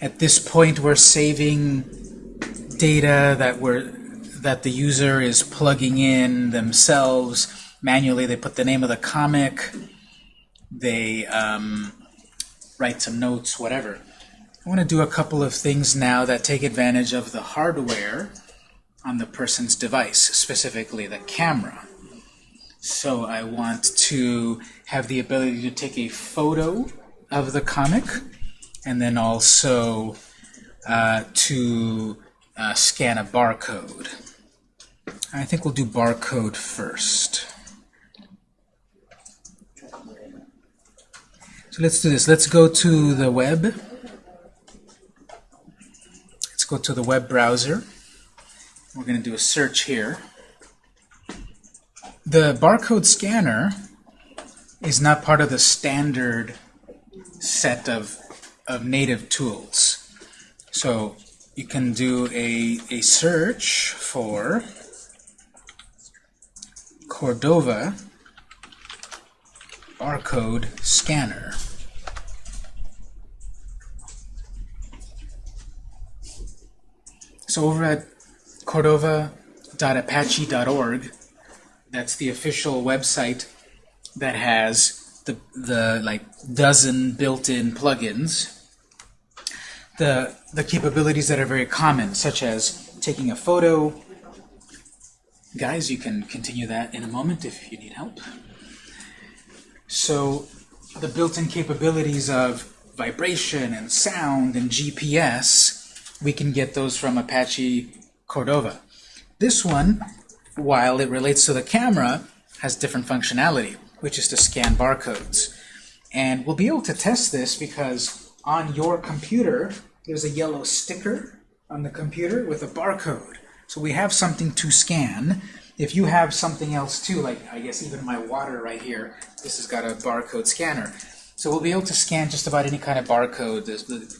At this point, we're saving data that we're that the user is plugging in themselves manually. They put the name of the comic, they um, write some notes, whatever. I want to do a couple of things now that take advantage of the hardware on the person's device, specifically the camera. So I want to have the ability to take a photo of the comic and then also uh, to uh, scan a barcode. I think we'll do barcode first. So let's do this. Let's go to the web. Let's go to the web browser. We're going to do a search here. The barcode scanner is not part of the standard set of, of native tools. So you can do a, a search for Cordova barcode scanner. So over at cordova.apache.org, that's the official website that has the, the like dozen built-in plugins. The, the capabilities that are very common, such as taking a photo. Guys, you can continue that in a moment if you need help. So the built-in capabilities of vibration and sound and GPS, we can get those from Apache Cordova. This one, while it relates to the camera, has different functionality, which is to scan barcodes. And we'll be able to test this because on your computer, there's a yellow sticker on the computer with a barcode. So we have something to scan. If you have something else too, like I guess even my water right here, this has got a barcode scanner. So we'll be able to scan just about any kind of barcode,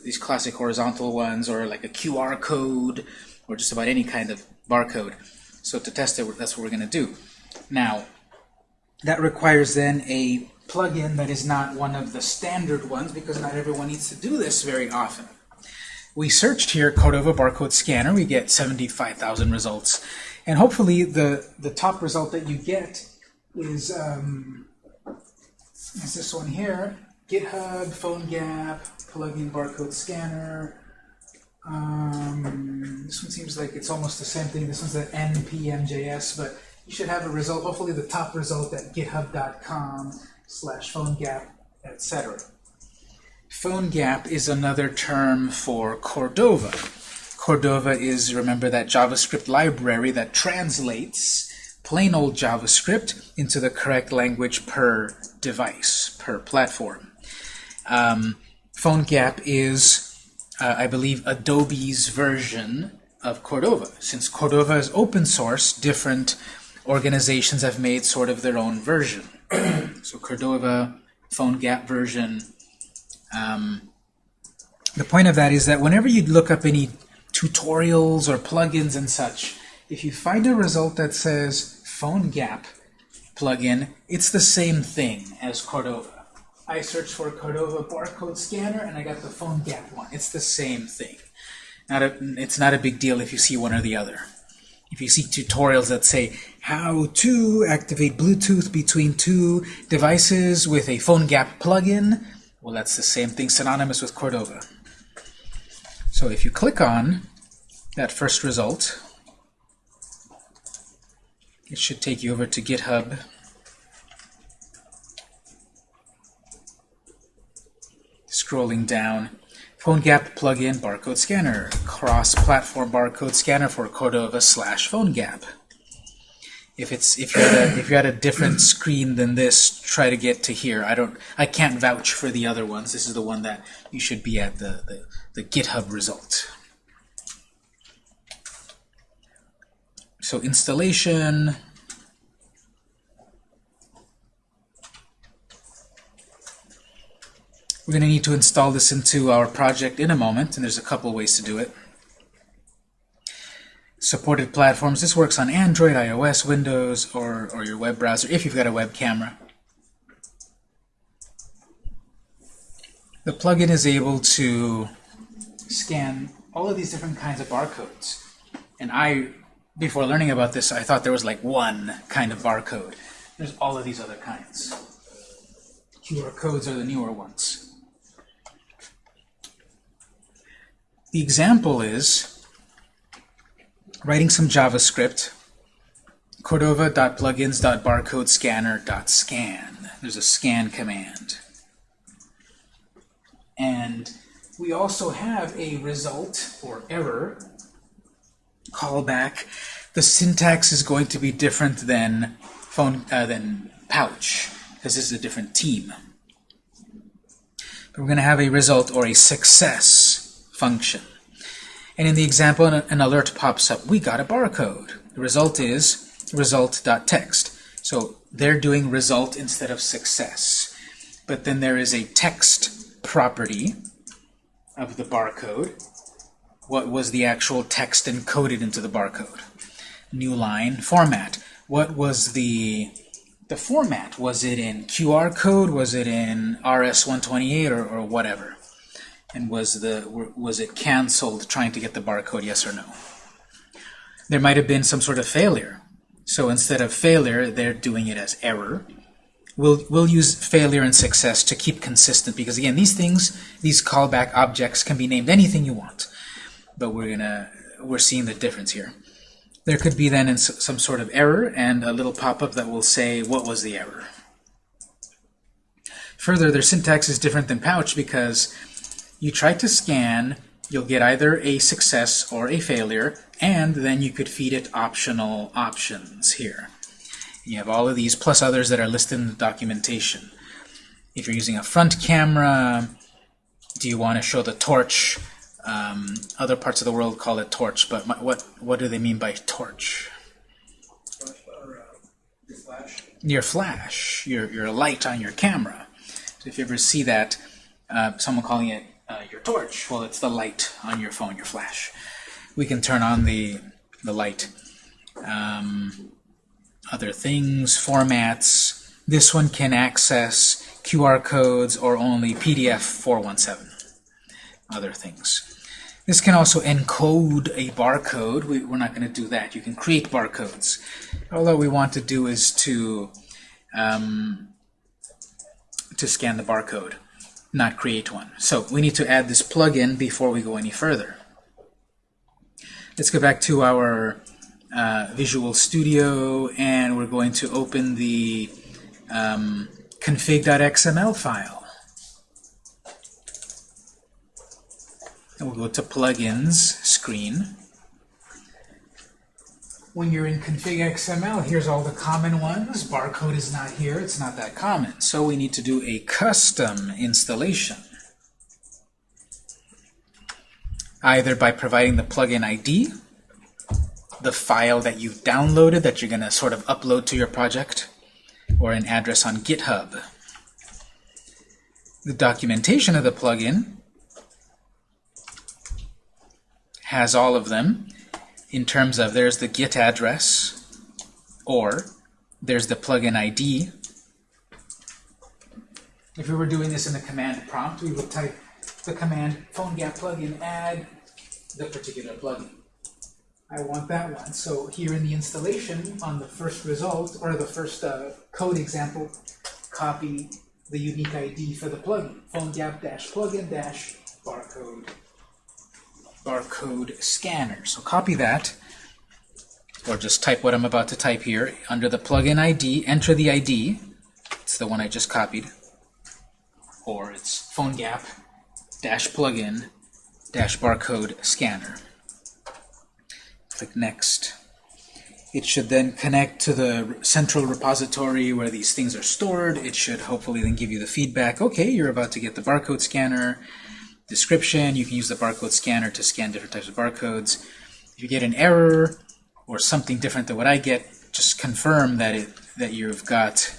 these classic horizontal ones, or like a QR code, or just about any kind of barcode. So to test it, that's what we're going to do. Now, that requires then a plugin that is not one of the standard ones, because not everyone needs to do this very often. We searched here Cordova barcode scanner. We get 75,000 results. And hopefully the, the top result that you get is, um, is this one here. GitHub, PhoneGap, plugin barcode scanner. Um, this one seems like it's almost the same thing. This one's an npmjs, but you should have a result, hopefully the top result at github.com slash PhoneGap, etc. PhoneGap is another term for Cordova. Cordova is, remember, that JavaScript library that translates plain old JavaScript into the correct language per device, per platform. Um, PhoneGap is, uh, I believe, Adobe's version of Cordova. Since Cordova is open source, different organizations have made sort of their own version. So Cordova, PhoneGap version, um, the point of that is that whenever you look up any tutorials or plugins and such, if you find a result that says PhoneGap plugin, it's the same thing as Cordova. I searched for Cordova barcode scanner and I got the PhoneGap one. It's the same thing. Not a, it's not a big deal if you see one or the other. If you see tutorials that say how to activate Bluetooth between two devices with a PhoneGap plugin, well, that's the same thing, synonymous with Cordova. So if you click on that first result, it should take you over to GitHub. Scrolling down, PhoneGap plugin barcode scanner, cross-platform barcode scanner for Cordova slash PhoneGap. If it's if you're at a, if you're at a different screen than this, try to get to here. I don't I can't vouch for the other ones. This is the one that you should be at the the, the GitHub result. So installation. We're going to need to install this into our project in a moment, and there's a couple ways to do it supported platforms. This works on Android, iOS, Windows, or, or your web browser if you've got a web camera. The plugin is able to scan all of these different kinds of barcodes. And I, before learning about this, I thought there was like one kind of barcode. There's all of these other kinds. QR codes are the newer ones. The example is writing some JavaScript, cordova.plugins.barcodescanner.scan. There's a scan command. And we also have a result or error callback. The syntax is going to be different than phone uh, than pouch because this is a different team. But we're going to have a result or a success function. And in the example, an alert pops up. We got a barcode. The result is result.text. So they're doing result instead of success. But then there is a text property of the barcode. What was the actual text encoded into the barcode? New line format. What was the the format? Was it in QR code? Was it in RS-128 or, or whatever? And was the was it canceled trying to get the barcode, yes or no? There might have been some sort of failure. So instead of failure, they're doing it as error. We'll, we'll use failure and success to keep consistent because, again, these things, these callback objects can be named anything you want. But we're gonna we're seeing the difference here. There could be then some sort of error and a little pop-up that will say what was the error. Further, their syntax is different than Pouch because you try to scan, you'll get either a success or a failure, and then you could feed it optional options here. You have all of these plus others that are listed in the documentation. If you're using a front camera, do you want to show the torch? Um, other parts of the world call it torch, but my, what what do they mean by torch? your flash. Your your, light on your camera. So if you ever see that, uh, someone calling it uh, your torch, well, it's the light on your phone, your flash we can turn on the, the light. Um, other things, formats. This one can access QR codes or only PDF 417. Other things. This can also encode a barcode. We, are not going to do that. You can create barcodes. All that we want to do is to um, to scan the barcode, not create one. So we need to add this plugin before we go any further. Let's go back to our uh, Visual Studio, and we're going to open the um, config.xml file. And we'll go to Plugins screen. When you're in config XML, here's all the common ones. Barcode is not here. It's not that common. So we need to do a custom installation. either by providing the plugin ID, the file that you've downloaded that you're going to sort of upload to your project, or an address on GitHub. The documentation of the plugin has all of them in terms of there's the Git address, or there's the plugin ID. If we were doing this in the command prompt, we would type the command PhoneGap plugin add the particular plugin. I want that one. So here in the installation, on the first result, or the first uh, code example, copy the unique ID for the plugin, PhoneGap-plugin-barcode barcode scanner. So copy that, or just type what I'm about to type here. Under the plugin ID, enter the ID. It's the one I just copied. Or it's PhoneGap dash plugin dash barcode scanner. Click Next. It should then connect to the central repository where these things are stored. It should hopefully then give you the feedback, okay, you're about to get the barcode scanner. Description, you can use the barcode scanner to scan different types of barcodes. If you get an error or something different than what I get, just confirm that it that you've got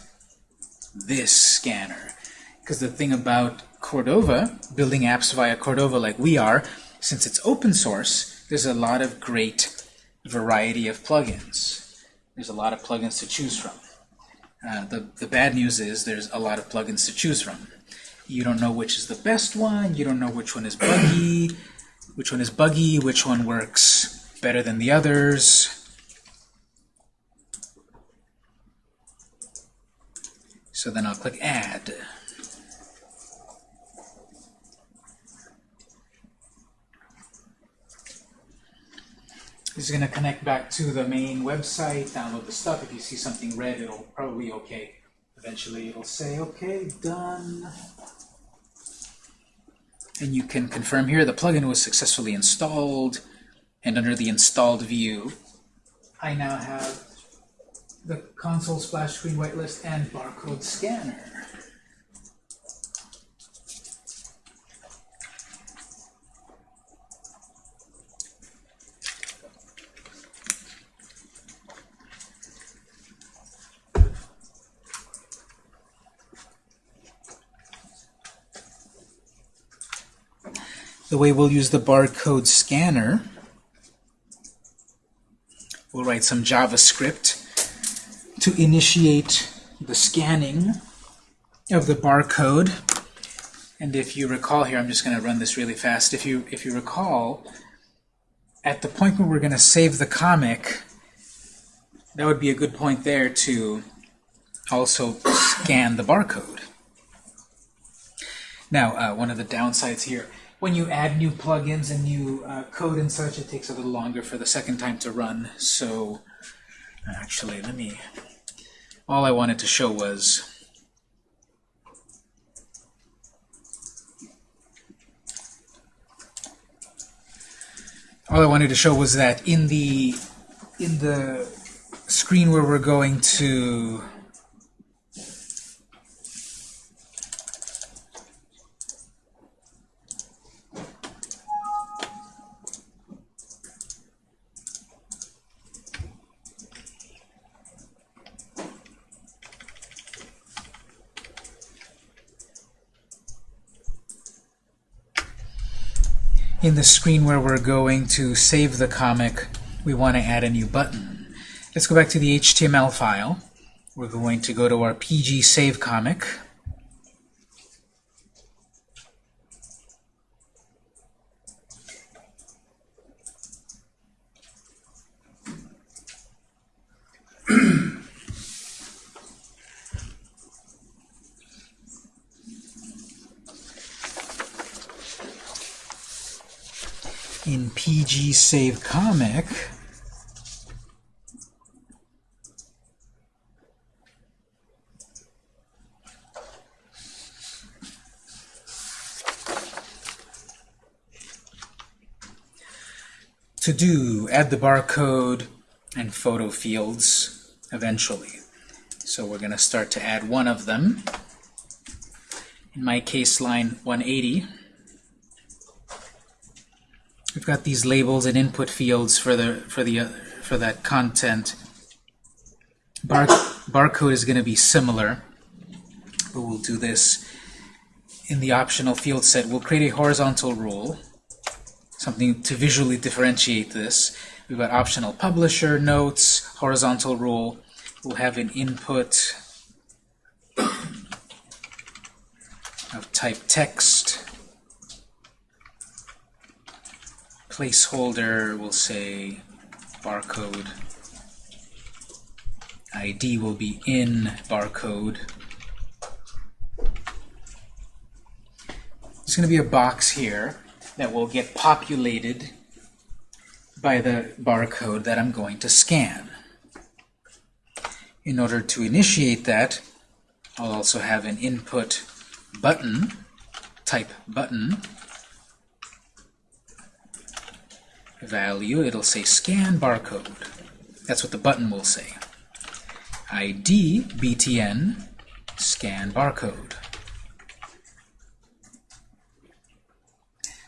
this scanner. Because the thing about Cordova, building apps via Cordova like we are, since it's open source, there's a lot of great variety of plugins. There's a lot of plugins to choose from. Uh, the, the bad news is there's a lot of plugins to choose from. You don't know which is the best one, you don't know which one is buggy, which one is buggy, which one works better than the others. So then I'll click Add. This is going to connect back to the main website, download the stuff. If you see something red, it'll probably be okay. Eventually it'll say, okay, done. And you can confirm here the plugin was successfully installed. And under the installed view, I now have the console splash screen whitelist and barcode scanner. Way we'll use the barcode scanner, we'll write some JavaScript to initiate the scanning of the barcode. And if you recall here, I'm just going to run this really fast. If you, if you recall, at the point where we're going to save the comic, that would be a good point there to also scan the barcode. Now, uh, one of the downsides here, when you add new plugins and new uh, code and such, it takes a little longer for the second time to run. So actually, let me, all I wanted to show was all I wanted to show was that in the in the screen where we're going to in the screen where we're going to save the comic, we want to add a new button. Let's go back to the HTML file. We're going to go to our PG Save comic. PG Save Comic, to do, add the barcode and photo fields eventually. So we're going to start to add one of them. In my case, line 180. We've got these labels and input fields for the for the uh, for that content. Bar barcode is going to be similar, but we'll do this in the optional field set. We'll create a horizontal rule, something to visually differentiate this. We've got optional publisher, notes, horizontal rule. We'll have an input of type text. Placeholder will say barcode. ID will be in barcode. There's going to be a box here that will get populated by the barcode that I'm going to scan. In order to initiate that, I'll also have an input button, type button, value, it'll say scan barcode. That's what the button will say. ID BTN scan barcode.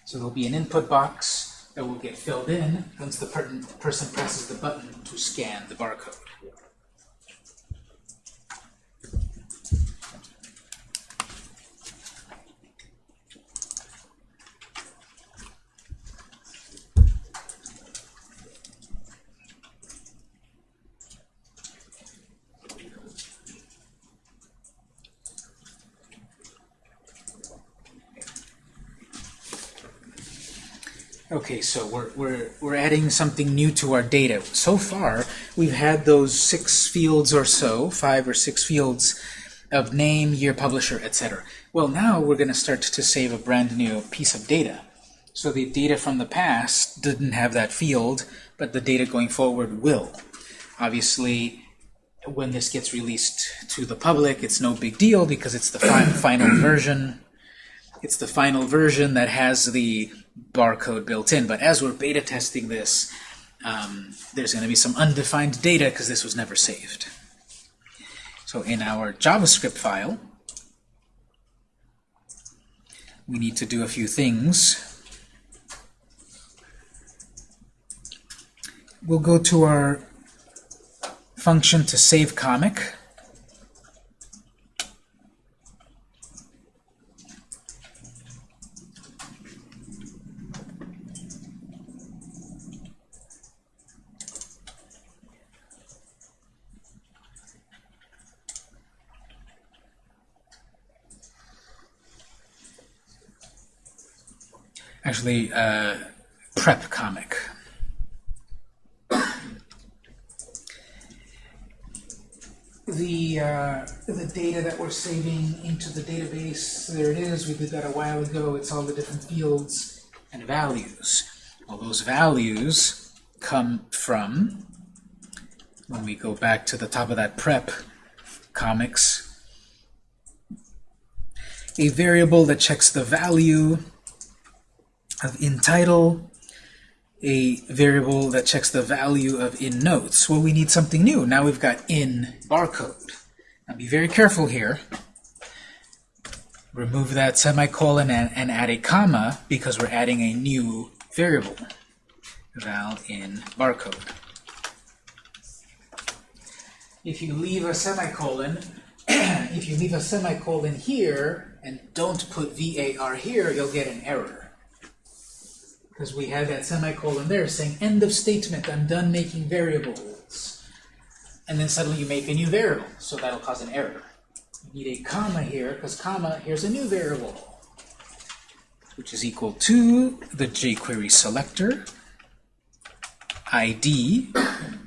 So there'll be an input box that will get filled in once the per person presses the button to scan the barcode. Okay, so we're, we're, we're adding something new to our data. So far, we've had those six fields or so, five or six fields of name, year, publisher, etc. Well, now we're going to start to save a brand new piece of data. So the data from the past didn't have that field, but the data going forward will. Obviously, when this gets released to the public, it's no big deal because it's the fi final version. It's the final version that has the barcode built in. But as we're beta testing this, um, there's going to be some undefined data because this was never saved. So in our JavaScript file, we need to do a few things. We'll go to our function to save comic. Actually, uh, prep comic. the uh, the data that we're saving into the database, there it is, we did that a while ago, it's all the different fields and values. Well, those values come from, when we go back to the top of that prep comics, a variable that checks the value of in title, a variable that checks the value of in notes. Well, we need something new. Now we've got in barcode. Now be very careful here. Remove that semicolon and, and add a comma because we're adding a new variable. Val in barcode. If you leave a semicolon, if you leave a semicolon here and don't put VAR here, you'll get an error because we had that semicolon there saying end of statement, I'm done making variables. And then suddenly you make a new variable, so that'll cause an error. You need a comma here, because comma, here's a new variable, which is equal to the jQuery selector, ID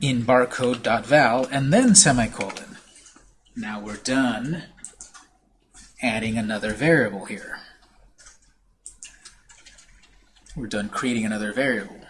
in barcode.val, and then semicolon. Now we're done adding another variable here. We're done creating another variable.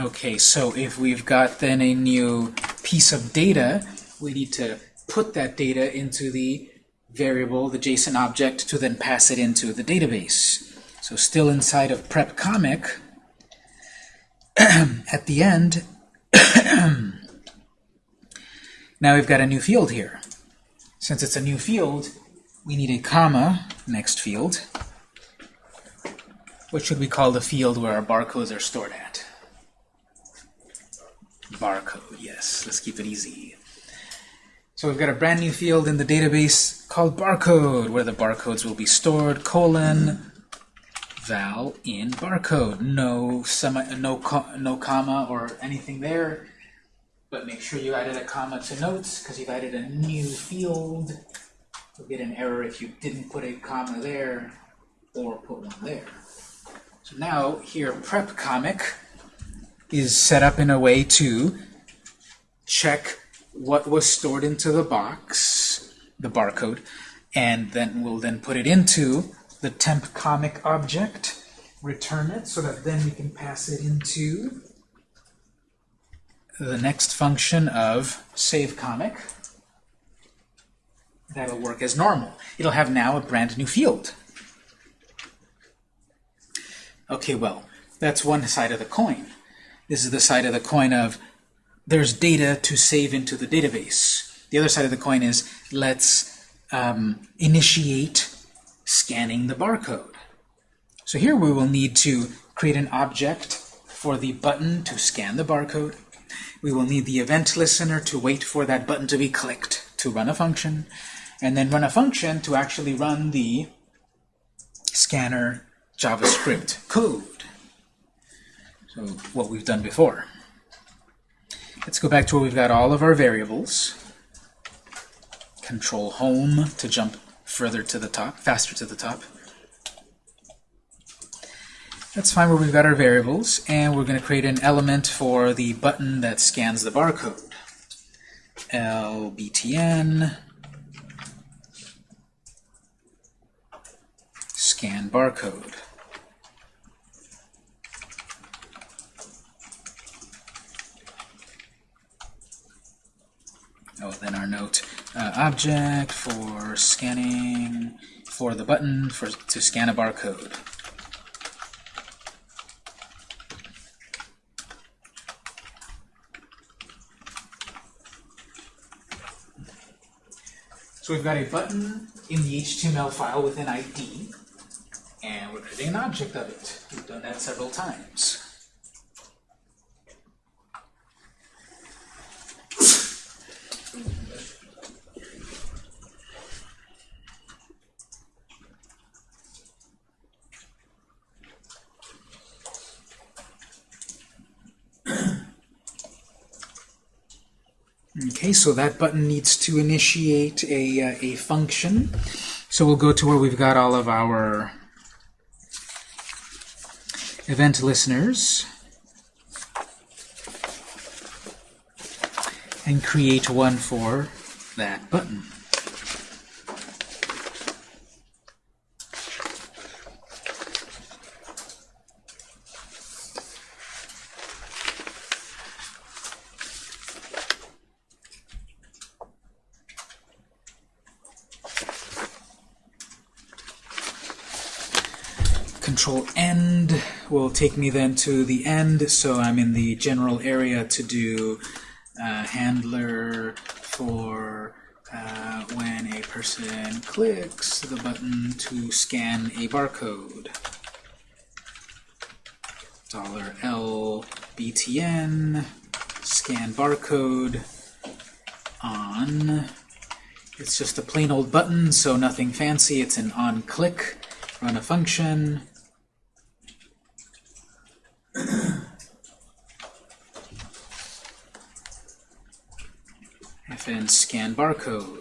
Okay, so if we've got then a new piece of data, we need to put that data into the variable, the JSON object, to then pass it into the database. So still inside of prep comic, at the end, now we've got a new field here. Since it's a new field, we need a comma next field. What should we call the field where our barcodes are stored at? barcode. Yes, let's keep it easy. So we've got a brand new field in the database called barcode, where the barcodes will be stored, colon, val in barcode. No, semi, no, no comma or anything there, but make sure you added a comma to notes, because you've added a new field. You'll get an error if you didn't put a comma there, or put one there. So now, here, prep comic, is set up in a way to check what was stored into the box, the barcode, and then we'll then put it into the temp comic object, return it, so that then we can pass it into the next function of save comic. That'll work as normal. It'll have now a brand new field. Okay, well, that's one side of the coin. This is the side of the coin of there's data to save into the database. The other side of the coin is let's um, initiate scanning the barcode. So here we will need to create an object for the button to scan the barcode. We will need the event listener to wait for that button to be clicked to run a function, and then run a function to actually run the scanner JavaScript code. So what we've done before. Let's go back to where we've got all of our variables. Control Home to jump further to the top, faster to the top. Let's find where we've got our variables, and we're going to create an element for the button that scans the barcode. lbtn scan barcode. Oh, then our note uh, object for scanning for the button for to scan a barcode. So we've got a button in the HTML file with an ID, and we're creating an object of it. We've done that several times. Okay, so that button needs to initiate a, uh, a function. So we'll go to where we've got all of our event listeners and create one for that button. Control End will take me then to the end, so I'm in the general area to do uh, handler for uh, when a person clicks the button to scan a barcode. Dollar $L BTN scan barcode on. It's just a plain old button, so nothing fancy. It's an on click. Run a function. Scan barcode.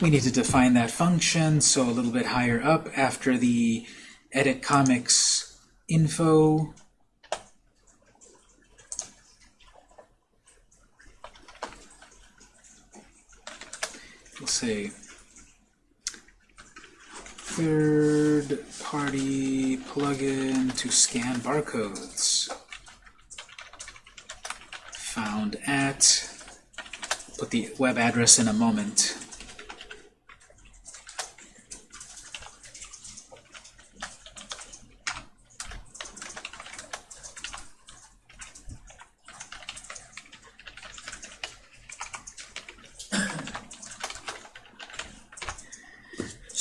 We need to define that function, so a little bit higher up after the edit comics info. We'll say third party plugin to scan barcodes. Found at put the web address in a moment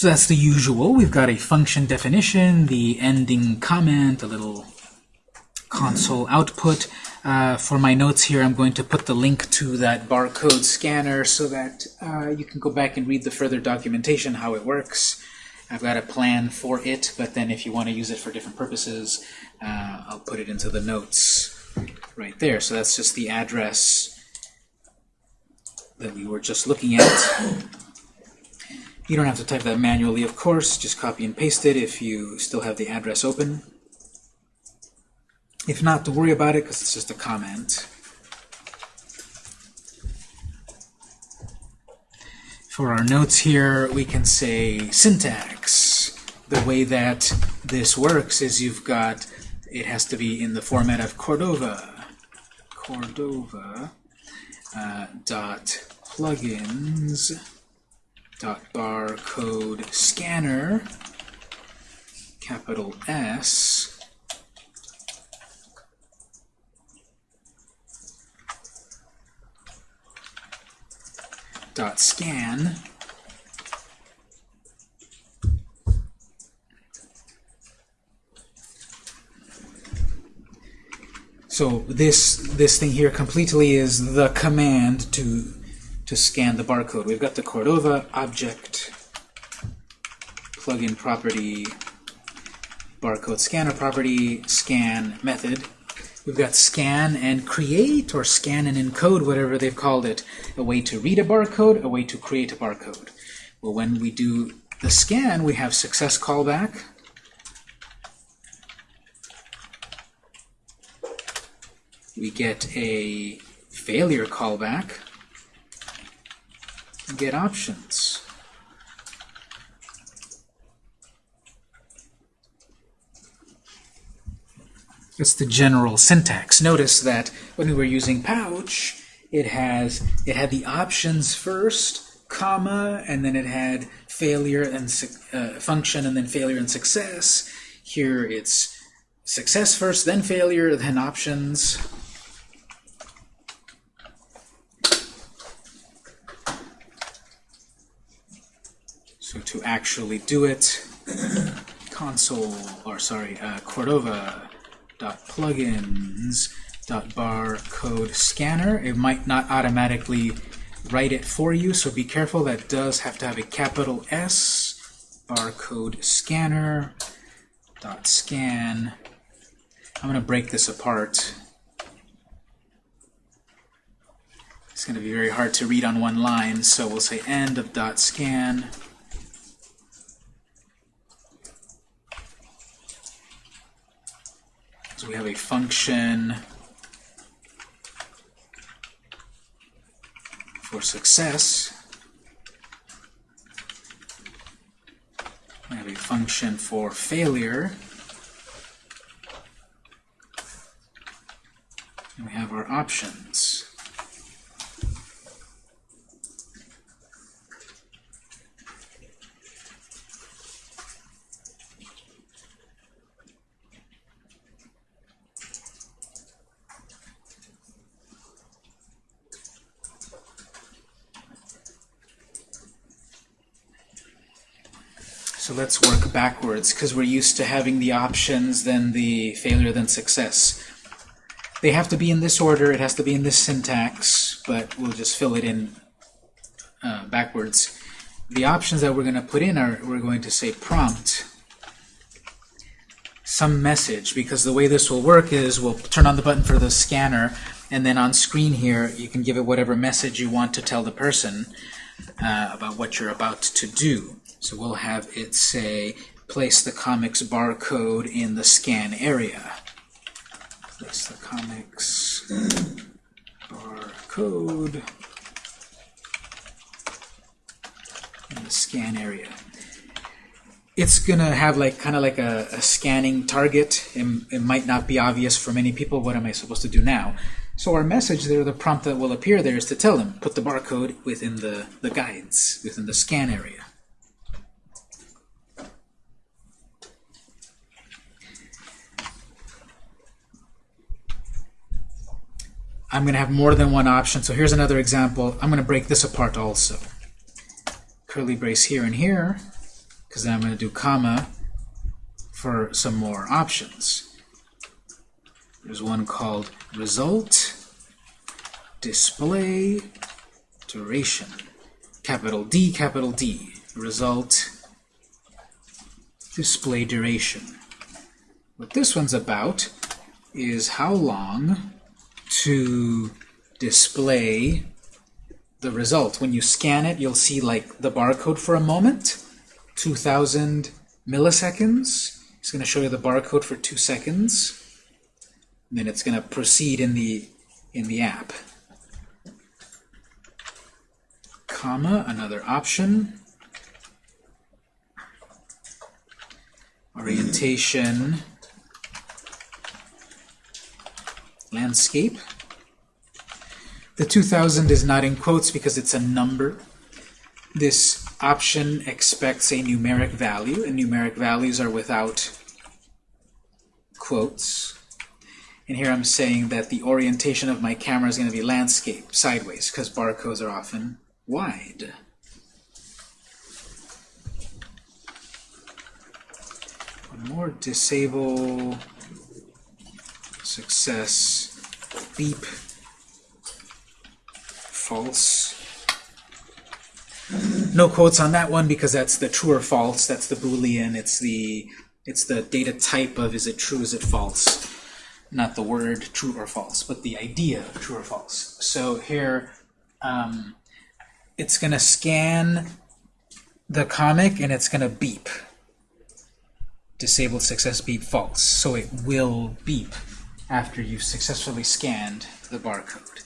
So that's the usual. We've got a function definition, the ending comment, a little console output. Uh, for my notes here, I'm going to put the link to that barcode scanner so that uh, you can go back and read the further documentation, how it works. I've got a plan for it, but then if you want to use it for different purposes, uh, I'll put it into the notes right there. So that's just the address that we were just looking at. You don't have to type that manually, of course. Just copy and paste it if you still have the address open. If not, don't worry about it because it's just a comment. For our notes here, we can say syntax. The way that this works is you've got, it has to be in the format of Cordova. Cordova uh, dot plugins dot barcode scanner capital S. dot scan. So this this thing here completely is the command to to scan the barcode. We've got the Cordova object plugin property barcode scanner property scan method. We've got scan and create or scan and encode, whatever they've called it. A way to read a barcode, a way to create a barcode. Well, when we do the scan, we have success callback. We get a failure callback. Get options. That's the general syntax. Notice that when we were using pouch, it has it had the options first, comma, and then it had failure and uh, function, and then failure and success. Here it's success first, then failure, then options. So to actually do it, console, or sorry, uh, Cordova plugins barcode scanner. It might not automatically write it for you, so be careful. That does have to have a capital S barcode scanner dot scan. I'm going to break this apart. It's going to be very hard to read on one line, so we'll say end of dot scan. So we have a function for success. We have a function for failure. And we have our options. So let's work backwards, because we're used to having the options, then the failure, then success. They have to be in this order, it has to be in this syntax, but we'll just fill it in uh, backwards. The options that we're going to put in are, we're going to say prompt some message, because the way this will work is we'll turn on the button for the scanner, and then on screen here you can give it whatever message you want to tell the person uh, about what you're about to do. So we'll have it say, place the comics barcode in the scan area. Place the comics barcode in the scan area. It's gonna have like kind of like a, a, scanning target. It, it might not be obvious for many people. What am I supposed to do now? So our message there, the prompt that will appear there is to tell them, put the barcode within the, the guides, within the scan area. I'm going to have more than one option. So here's another example. I'm going to break this apart also. Curly brace here and here, because then I'm going to do comma for some more options. There's one called result display duration. Capital D, capital D. Result display duration. What this one's about is how long to display the result. When you scan it, you'll see like the barcode for a moment, 2,000 milliseconds. It's going to show you the barcode for two seconds. And then it's going to proceed in the in the app. Comma, another option. Orientation landscape. The 2000 is not in quotes because it's a number. This option expects a numeric value, and numeric values are without quotes. And here I'm saying that the orientation of my camera is going to be landscape, sideways, because barcodes are often wide. One more, disable success beep false. No quotes on that one because that's the true or false. That's the Boolean. It's the it's the data type of is it true, is it false. Not the word true or false, but the idea of true or false. So here, um, it's going to scan the comic and it's going to beep. Disabled success beep false. So it will beep after you've successfully scanned the barcode.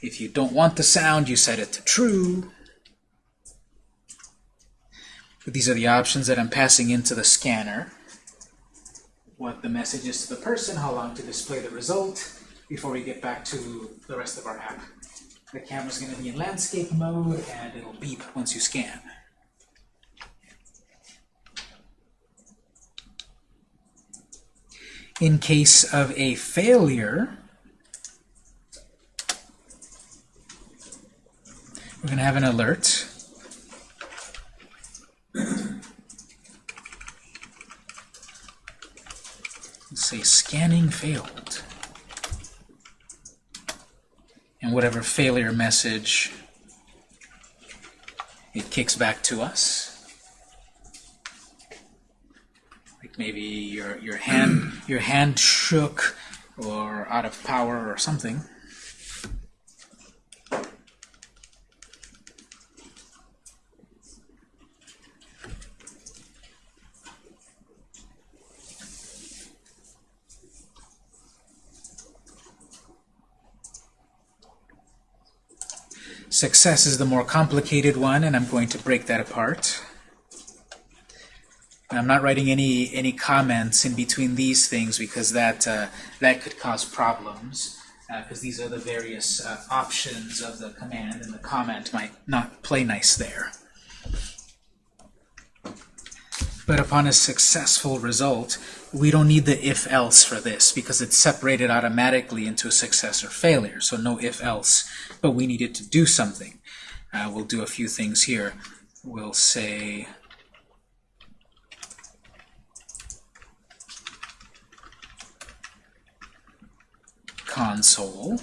If you don't want the sound, you set it to true. But these are the options that I'm passing into the scanner. What the message is to the person, how long to display the result, before we get back to the rest of our app. The camera's going to be in landscape mode, and it'll beep once you scan. In case of a failure, we're going to have an alert. Let's say scanning failed. And whatever failure message it kicks back to us. Like maybe your your hand your hand shook or out of power or something. Success is the more complicated one, and I'm going to break that apart. I'm not writing any any comments in between these things because that uh, that could cause problems because uh, these are the various uh, options of the command, and the comment might not play nice there. But upon a successful result, we don't need the if-else for this because it's separated automatically into a success or failure, so no if-else. But we needed to do something. Uh, we'll do a few things here. We'll say console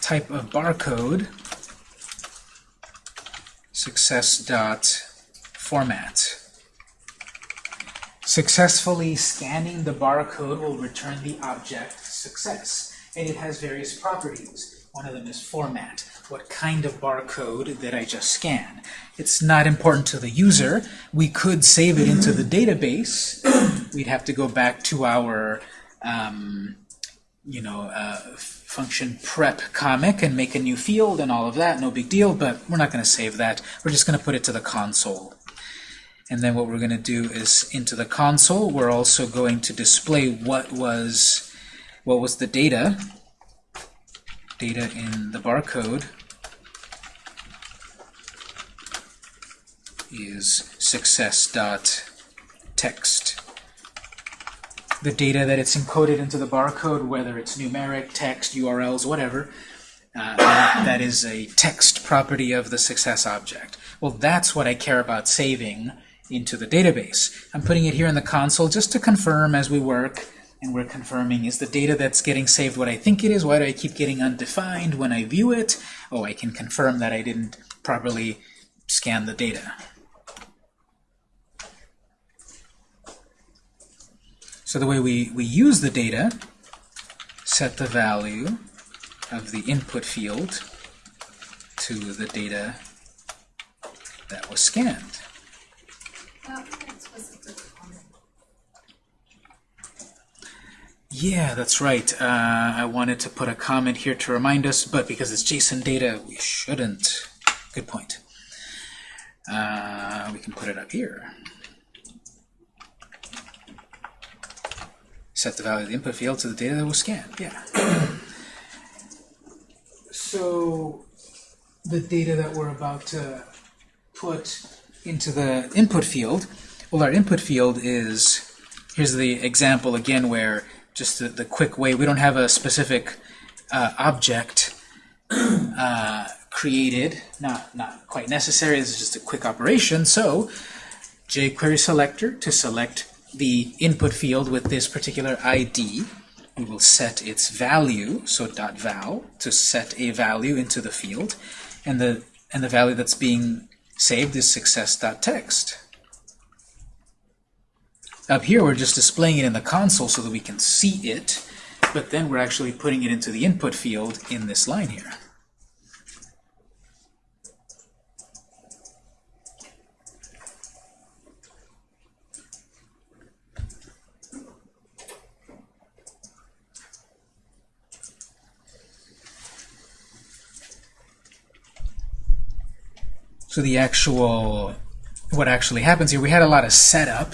type of barcode success.format. Successfully scanning the barcode will return the object success, and it has various properties. One of them is format. What kind of barcode did I just scan? It's not important to the user. We could save it into the database. We'd have to go back to our, um, you know, uh, function prep comic and make a new field and all of that, no big deal, but we're not going to save that. We're just going to put it to the console. And then what we're going to do is into the console, we're also going to display what was what was the data, data in the barcode is success.text the data that it's encoded into the barcode, whether it's numeric, text, URLs, whatever, uh, that, that is a text property of the success object. Well, that's what I care about saving into the database. I'm putting it here in the console just to confirm as we work, and we're confirming, is the data that's getting saved what I think it is? Why do I keep getting undefined when I view it? Oh, I can confirm that I didn't properly scan the data. So the way we, we use the data, set the value of the input field to the data that was scanned. Yeah, that's right. Uh, I wanted to put a comment here to remind us, but because it's JSON data, we shouldn't. Good point. Uh, we can put it up here. set the value of the input field to the data that was scanned. Yeah. So the data that we're about to put into the input field, well, our input field is, here's the example again where just the, the quick way, we don't have a specific uh, object uh, created, not, not quite necessary, this is just a quick operation, so jQuery selector to select the input field with this particular ID, we will set its value, so .val, to set a value into the field, and the and the value that's being saved is success.text. Up here, we're just displaying it in the console so that we can see it, but then we're actually putting it into the input field in this line here. So the actual, what actually happens here, we had a lot of setup.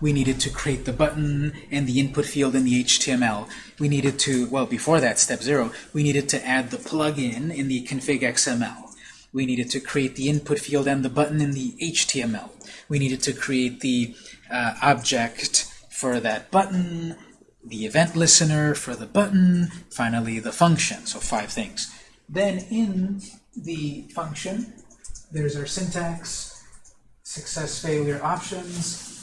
We needed to create the button and the input field in the HTML. We needed to, well, before that, step zero, we needed to add the plugin in the config XML. We needed to create the input field and the button in the HTML. We needed to create the uh, object for that button, the event listener for the button, finally the function, so five things. Then in the function, there's our syntax, success failure options,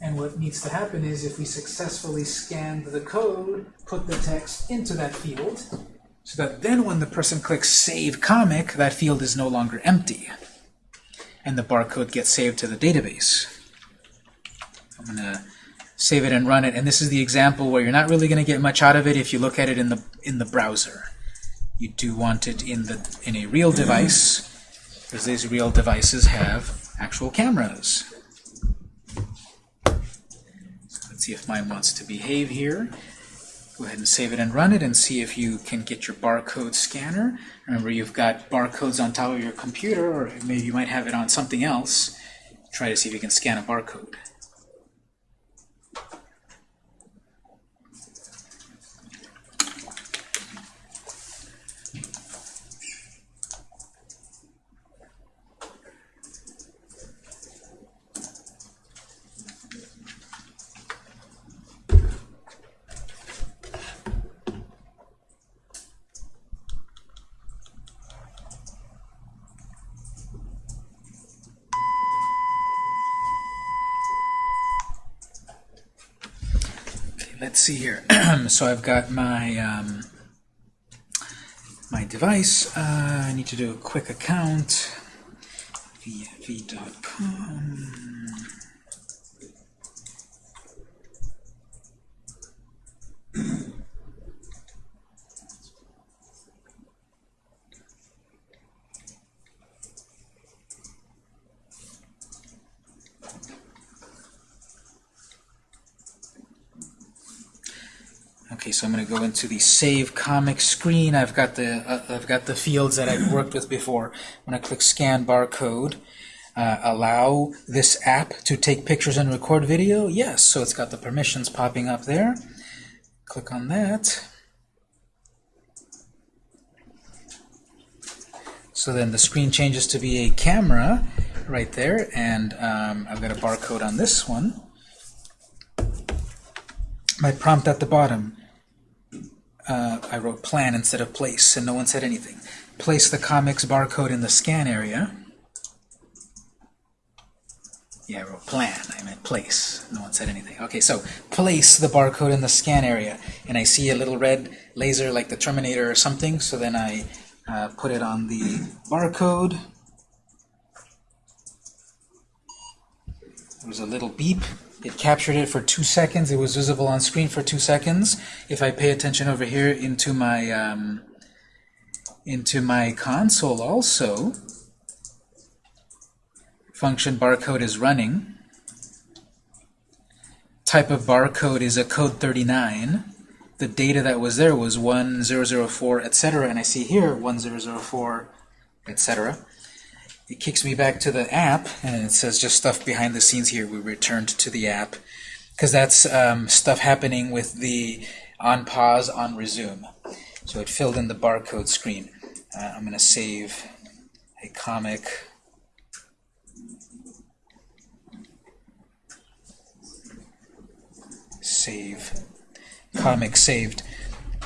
and what needs to happen is if we successfully scanned the code, put the text into that field, so that then when the person clicks Save Comic, that field is no longer empty, and the barcode gets saved to the database. I'm going to save it and run it, and this is the example where you're not really going to get much out of it if you look at it in the in the browser. You do want it in the in a real device, because these real devices have actual cameras. So let's see if mine wants to behave here. Go ahead and save it and run it and see if you can get your barcode scanner. Remember, you've got barcodes on top of your computer, or maybe you might have it on something else. Try to see if you can scan a barcode. Let's see here. so I've got my um, my device. Uh, I need to do a quick account. Okay, so I'm going to go into the Save Comic screen. I've got the uh, I've got the fields that I've worked with before. When I'm going to click Scan Barcode. Uh, allow this app to take pictures and record video? Yes, so it's got the permissions popping up there. Click on that. So then the screen changes to be a camera right there, and um, I've got a barcode on this one. My prompt at the bottom, uh, I wrote plan instead of place, and no one said anything. Place the comics barcode in the scan area. Yeah, I wrote plan. I meant place. No one said anything. Okay, so place the barcode in the scan area. And I see a little red laser like the Terminator or something, so then I uh, put it on the barcode. There was a little beep. It captured it for two seconds. It was visible on screen for two seconds. If I pay attention over here into my um, into my console also, function barcode is running. Type of barcode is a code 39. The data that was there was 1004, etc. And I see here 1004, etc it kicks me back to the app, and it says just stuff behind the scenes here. We returned to the app, because that's um, stuff happening with the on pause, on resume. So it filled in the barcode screen. Uh, I'm going to save a comic. Save. Comic saved.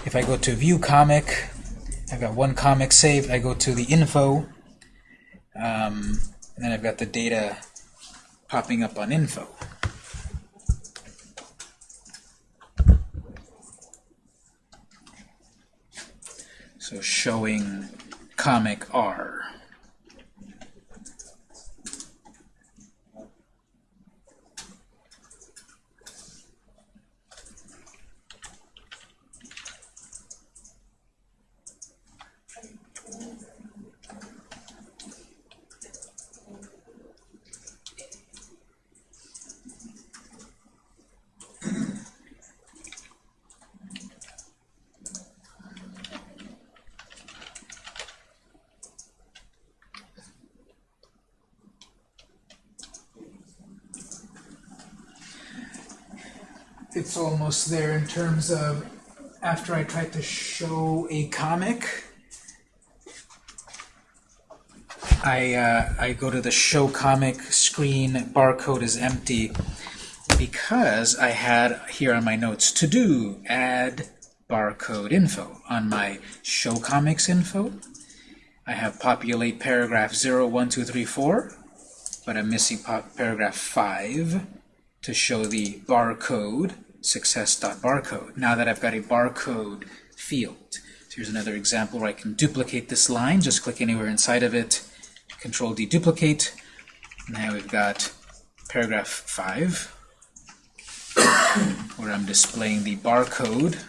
If I go to view comic, I've got one comic saved. I go to the info, um, and then I've got the data popping up on info. So showing comic R. It's almost there in terms of after I tried to show a comic, I, uh, I go to the show comic screen, barcode is empty, because I had here on my notes to do, add barcode info. On my show comics info, I have populate paragraph 0, 1, 2, 3, 4, but I'm missing paragraph 5 to show the barcode, success.barcode. Now that I've got a barcode field. So here's another example where I can duplicate this line, just click anywhere inside of it, Control D duplicate. Now we've got paragraph 5, where I'm displaying the barcode.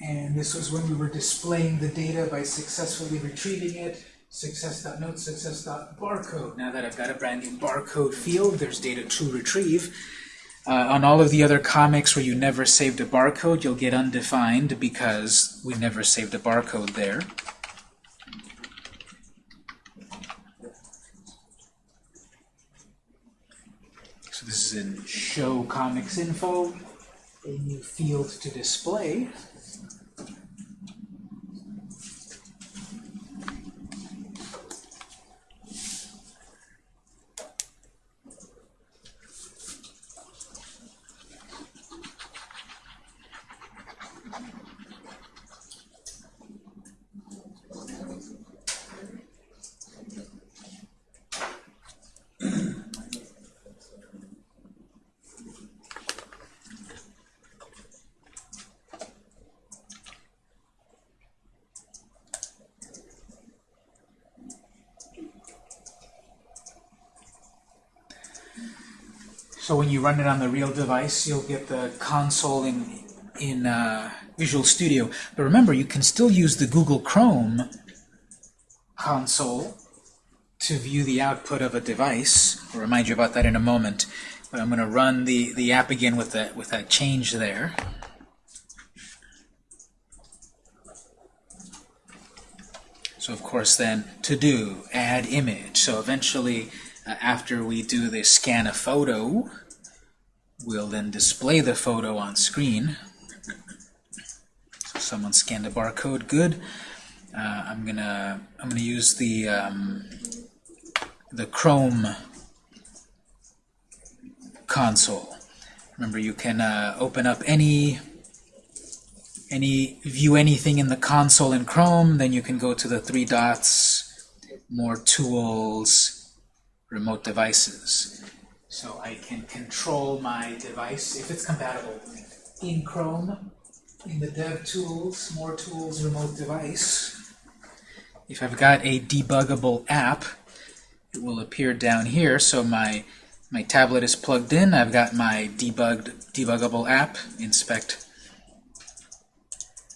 And this was when we were displaying the data by successfully retrieving it. Success.note, success.barcode. Now that I've got a brand new barcode field, there's data to retrieve. Uh, on all of the other comics where you never saved a barcode, you'll get undefined because we never saved a barcode there. So this is in Show Comics Info, a new field to display. You run it on the real device, you'll get the console in, in uh, Visual Studio. But remember, you can still use the Google Chrome console to view the output of a device. I'll remind you about that in a moment. But I'm going to run the, the app again with that, with that change there. So of course then, to do, add image. So eventually, uh, after we do the scan a photo, we'll then display the photo on screen. So someone scanned a barcode, good. Uh, I'm gonna I'm gonna use the um, the Chrome console. Remember, you can uh, open up any any view anything in the console in Chrome. Then you can go to the three dots, more tools, remote devices. So I can control my device if it's compatible in Chrome, in the Dev Tools, More Tools, Remote Device. If I've got a debuggable app, it will appear down here. So my my tablet is plugged in. I've got my debugged debuggable app. Inspect.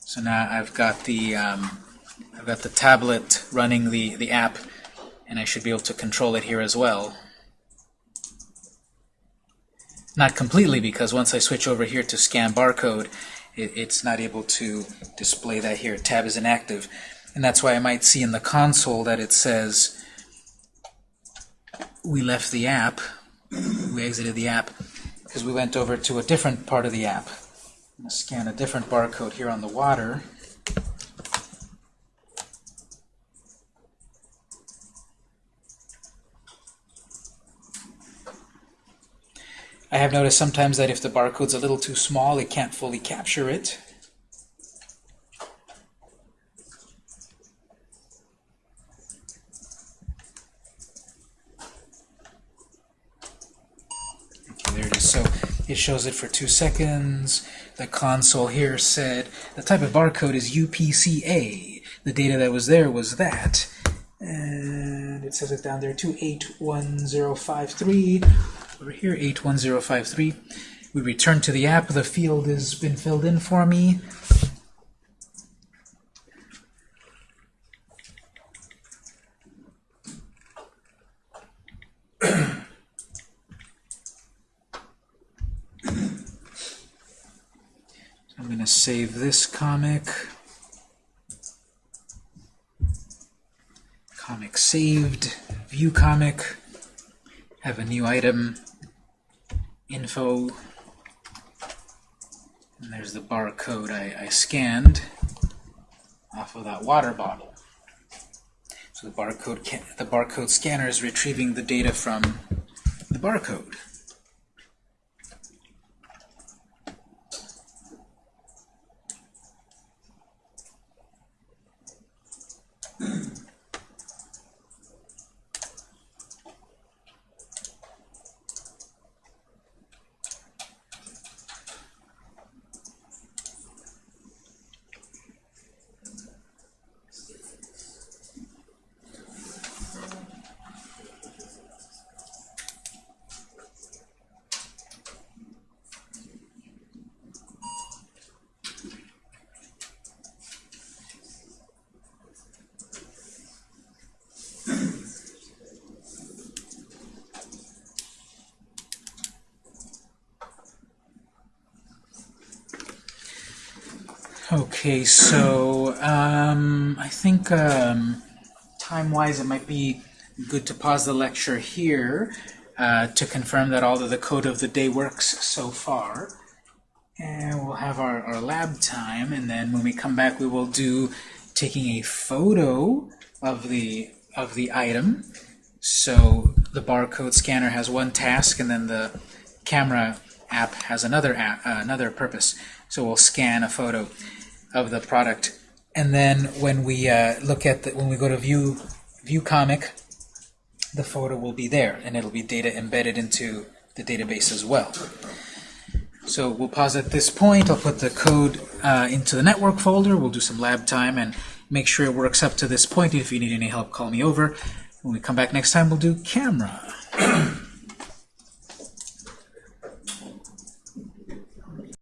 So now I've got the um, I've got the tablet running the the app, and I should be able to control it here as well. Not completely, because once I switch over here to scan barcode, it, it's not able to display that here. Tab is inactive. And that's why I might see in the console that it says we left the app, we exited the app, because we went over to a different part of the app. Scan a different barcode here on the water. I have noticed sometimes that if the barcode's a little too small, it can't fully capture it. Okay, there it is. So it shows it for two seconds. The console here said the type of barcode is UPCA. The data that was there was that. And it says it down there too, 81053. Over here, 81053. We return to the app. The field has been filled in for me. I'm going to save this comic. Comic saved. View comic. Have a new item. Info. And there's the barcode I, I scanned off of that water bottle. So the barcode the barcode scanner is retrieving the data from the barcode. Okay, so um, I think um, time-wise it might be good to pause the lecture here uh, to confirm that all of the code of the day works so far. And we'll have our, our lab time, and then when we come back we will do taking a photo of the of the item. So the barcode scanner has one task, and then the camera app has another app, uh, another purpose. So we'll scan a photo of the product, and then when we uh, look at the, when we go to view view comic, the photo will be there, and it'll be data embedded into the database as well. So we'll pause at this point. I'll put the code uh, into the network folder. We'll do some lab time and make sure it works up to this point. If you need any help, call me over. When we come back next time, we'll do camera.